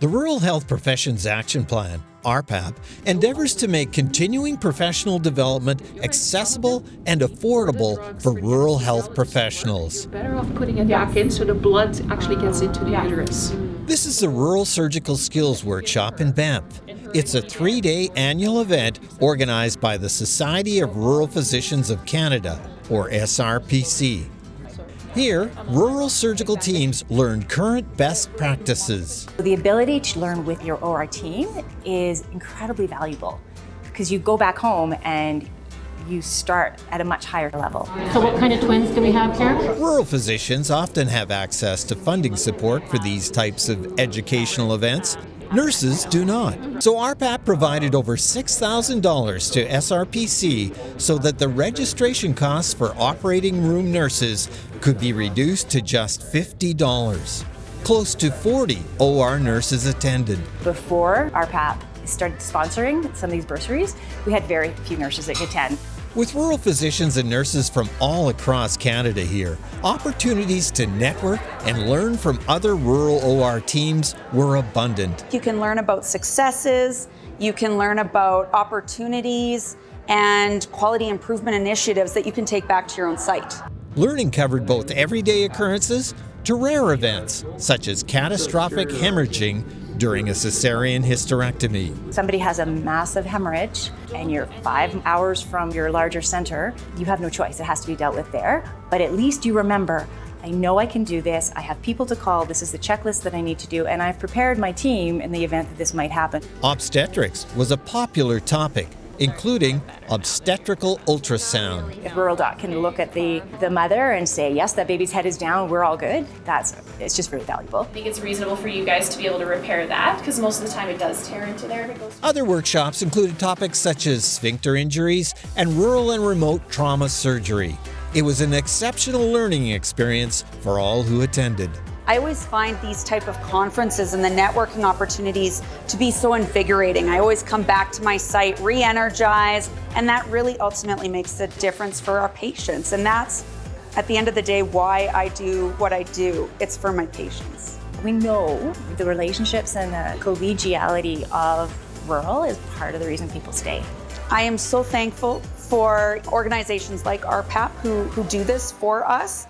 The Rural Health Professions Action Plan, RPAP, endeavors to make continuing professional development accessible and affordable for rural health professionals. Better off putting it back in so the blood actually gets into the uterus. This is the Rural Surgical Skills Workshop in Banff. It's a three day annual event organized by the Society of Rural Physicians of Canada, or SRPC. Here, rural surgical teams learn current best practices. The ability to learn with your OR team is incredibly valuable because you go back home and you start at a much higher level. So what kind of twins do we have here? Rural physicians often have access to funding support for these types of educational events. Nurses do not. So RPAP provided over $6,000 to SRPC so that the registration costs for operating room nurses could be reduced to just $50. Close to 40 OR nurses attended. Before RPAP started sponsoring some of these bursaries, we had very few nurses that could attend. With rural physicians and nurses from all across Canada here, opportunities to network and learn from other rural OR teams were abundant. You can learn about successes, you can learn about opportunities and quality improvement initiatives that you can take back to your own site. Learning covered both everyday occurrences to rare events, such as catastrophic hemorrhaging during a cesarean hysterectomy. Somebody has a massive hemorrhage and you're five hours from your larger center, you have no choice. It has to be dealt with there. But at least you remember, I know I can do this. I have people to call. This is the checklist that I need to do. And I've prepared my team in the event that this might happen. Obstetrics was a popular topic including obstetrical ultrasound. If Rural Doc can look at the, the mother and say, yes, that baby's head is down, we're all good, that's it's just very valuable. I think it's reasonable for you guys to be able to repair that because most of the time it does tear into there. Other workshops included topics such as sphincter injuries and rural and remote trauma surgery. It was an exceptional learning experience for all who attended. I always find these type of conferences and the networking opportunities to be so invigorating. I always come back to my site re-energized, and that really ultimately makes a difference for our patients. And that's, at the end of the day, why I do what I do. It's for my patients. We know the relationships and the collegiality of rural is part of the reason people stay. I am so thankful for organizations like RPAP who, who do this for us.